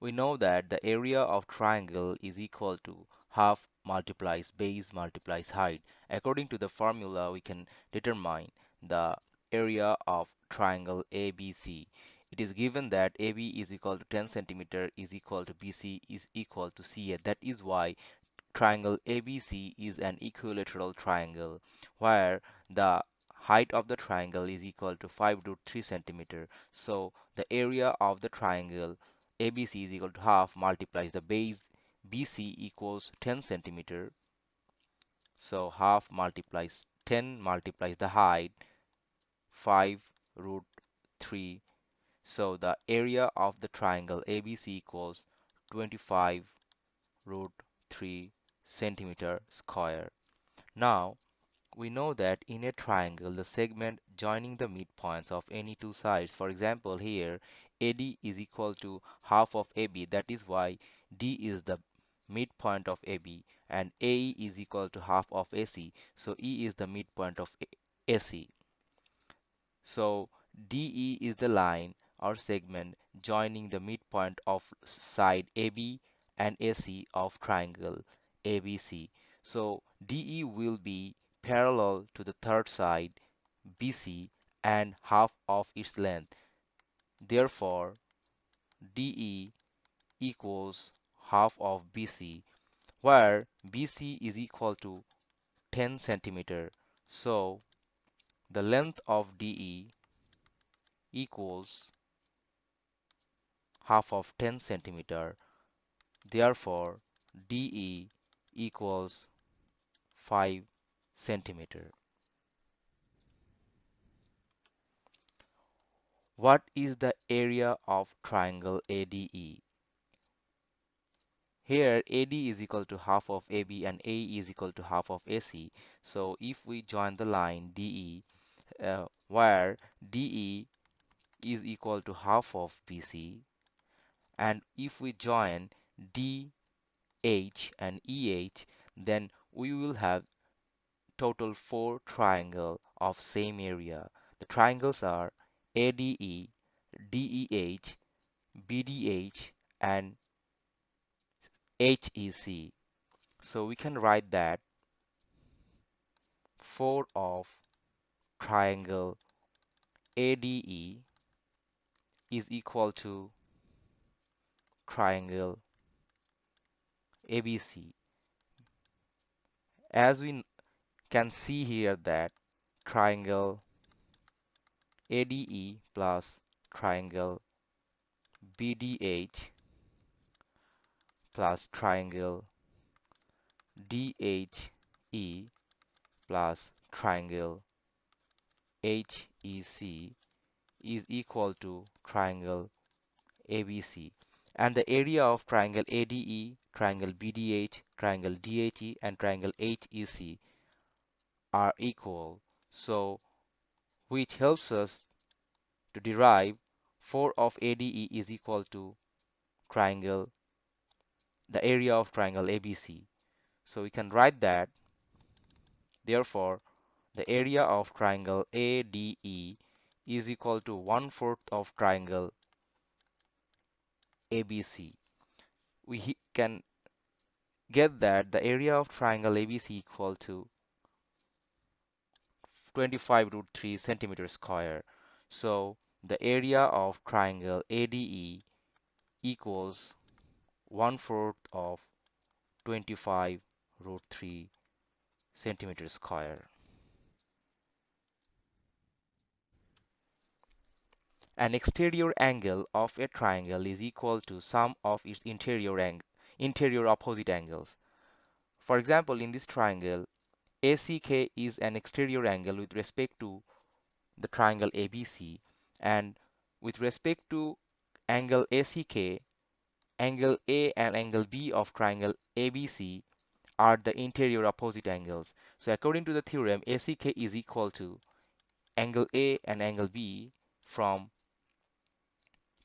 we know that the area of triangle is equal to half multiplies base multiplies height. According to the formula, we can determine the area of triangle ABC. It is given that AB is equal to 10 centimeter is equal to BC is equal to CA. That is why triangle ABC is an equilateral triangle where the height of the triangle is equal to 5 root 3 centimeter. So the area of the triangle ABC is equal to half multiplies the base BC equals 10 centimeter. So half multiplies 10 multiplies the height 5 root 3. So the area of the triangle ABC equals 25 root 3 centimeter square. Now we know that in a triangle the segment joining the midpoints of any two sides for example here AD is equal to half of AB that is why D is the midpoint of AB and AE is equal to half of AC so E is the midpoint of AC so DE is the line or segment joining the midpoint of side AB and AC of triangle ABC. So DE will be parallel to the third side BC and half of its length. Therefore, DE equals half of BC where BC is equal to 10 centimeter. So the length of DE equals half of 10 centimeter. Therefore, DE equals 5 centimeter. What is the area of triangle ADE? Here AD is equal to half of AB and AE is equal to half of AC. So if we join the line DE uh, where DE is equal to half of BC and if we join DH and EH then we will have total four triangle of same area. The triangles are ADE, DEH, BDH and HEC. So we can write that 4 of triangle ADE is equal to triangle ABC. As we can see here that triangle ADE plus triangle BDH plus triangle DHE plus triangle HEC is equal to triangle ABC and the area of triangle ADE, triangle BDH, triangle DHE and triangle HEC are equal. So which helps us to derive 4 of ADE is equal to triangle the area of triangle ABC. So we can write that therefore the area of triangle ADE is equal to one fourth of triangle ABC. We can get that the area of triangle ABC equal to 25 root 3 centimeter square. So the area of triangle ADE equals one fourth of 25 root 3 centimeter square. An exterior angle of a triangle is equal to sum of its interior ang interior opposite angles. For example, in this triangle, ACK is an exterior angle with respect to the triangle ABC and with respect to angle ACK angle A and angle B of triangle ABC are the interior opposite angles. So according to the theorem, ACK is equal to angle A and angle B from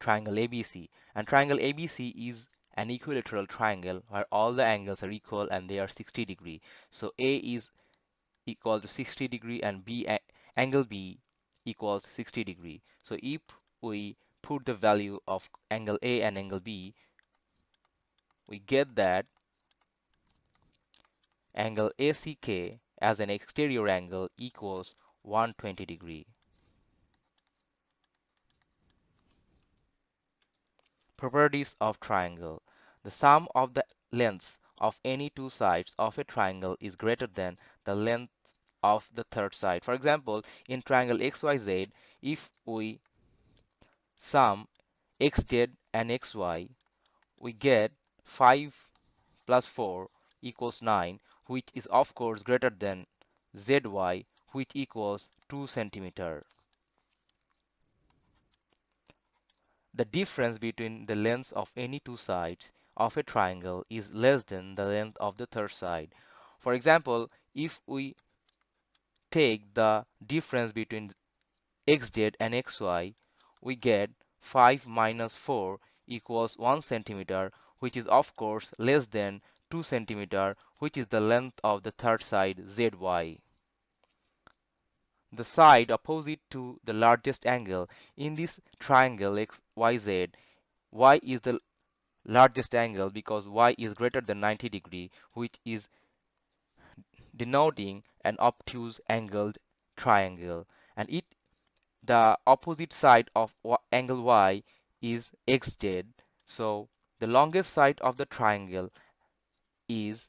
triangle ABC. And triangle ABC is an equilateral triangle where all the angles are equal and they are 60 degree. So A is equal to 60 degree and B angle B equals 60 degree. So if we put the value of angle A and angle B we get that angle ACK as an exterior angle equals 120 degree. Properties of triangle. The sum of the lengths of any two sides of a triangle is greater than the length of the third side. For example, in triangle XYZ, if we sum xz and xy, we get 5 plus 4 equals 9, which is of course greater than zy, which equals 2 centimeter. The difference between the lengths of any two sides of a triangle is less than the length of the third side. For example, if we take the difference between xz and xy, we get 5 minus 4 equals 1 centimeter, which is of course less than 2 centimeter, which is the length of the third side zy the side opposite to the largest angle in this triangle XYZ. Y is the largest angle because y is greater than 90 degree which is denoting an obtuse angled triangle. And it the opposite side of angle y is xz. So the longest side of the triangle is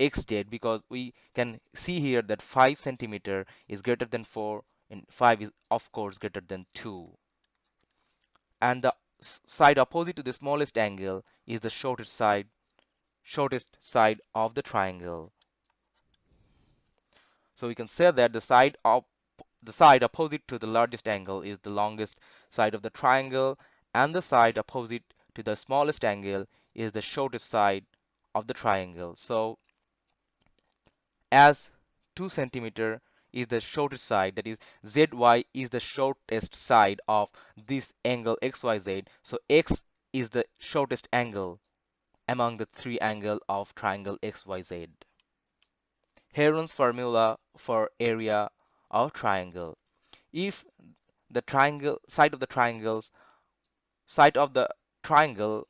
xz because we can see here that 5 centimeter is greater than 4 and 5 is of course greater than 2 and the side opposite to the smallest angle is the shortest side shortest side of the triangle so we can say that the side of the side opposite to the largest angle is the longest side of the triangle and the side opposite to the smallest angle is the shortest side of the triangle. So as 2 centimeter is the shortest side that is zy is the shortest side of this angle xyz so x is the shortest angle among the three angles of triangle xyz Heron's formula for area of triangle if the triangle side of the triangles side of the triangle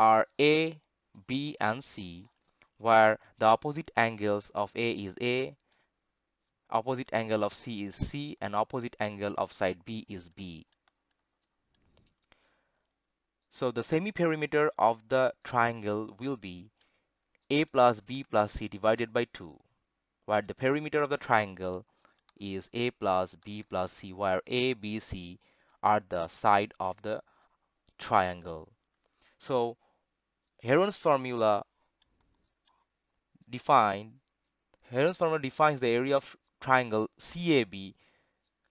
are a b and c where the opposite angles of A is A, opposite angle of C is C, and opposite angle of side B is B. So the semi-perimeter of the triangle will be A plus B plus C divided by 2, where the perimeter of the triangle is A plus B plus C, where A, B, C are the side of the triangle. So Heron's formula defined Heron's formula defines the area of triangle CAB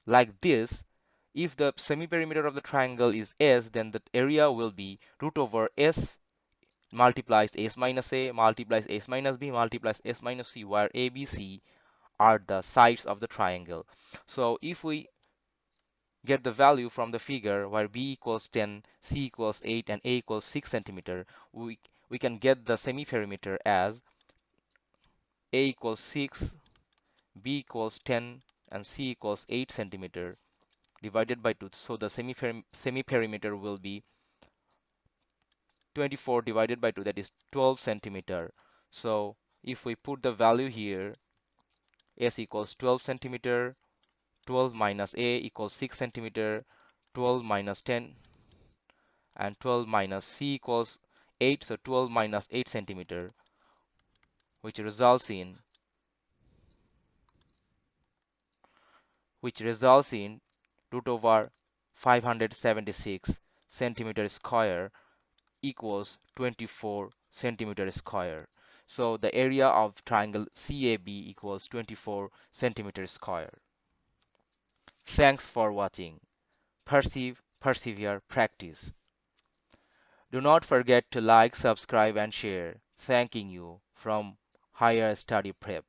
like this if the semi-perimeter of the triangle is S then the area will be root over S multiplies S minus A multiplies S minus B multiplies S minus C where A, B, C are the sides of the triangle. So if we get the value from the figure where B equals 10, C equals 8 and A equals 6 centimeter we, we can get the semi-perimeter as a equals 6, B equals 10, and C equals 8 centimeter divided by 2. So the semi-perimeter will be 24 divided by 2 that is 12 centimeter. So if we put the value here S equals 12 centimeter 12 minus A equals 6 centimeter 12 minus 10 and 12 minus C equals 8 so 12 minus 8 centimeter which results in which results in root over 576 centimeter square equals 24 centimeter square. So the area of triangle CAB equals 24 centimeter square. Thanks for watching. Perceive, persevere, practice. Do not forget to like, subscribe and share. Thanking you from Higher Study Prep.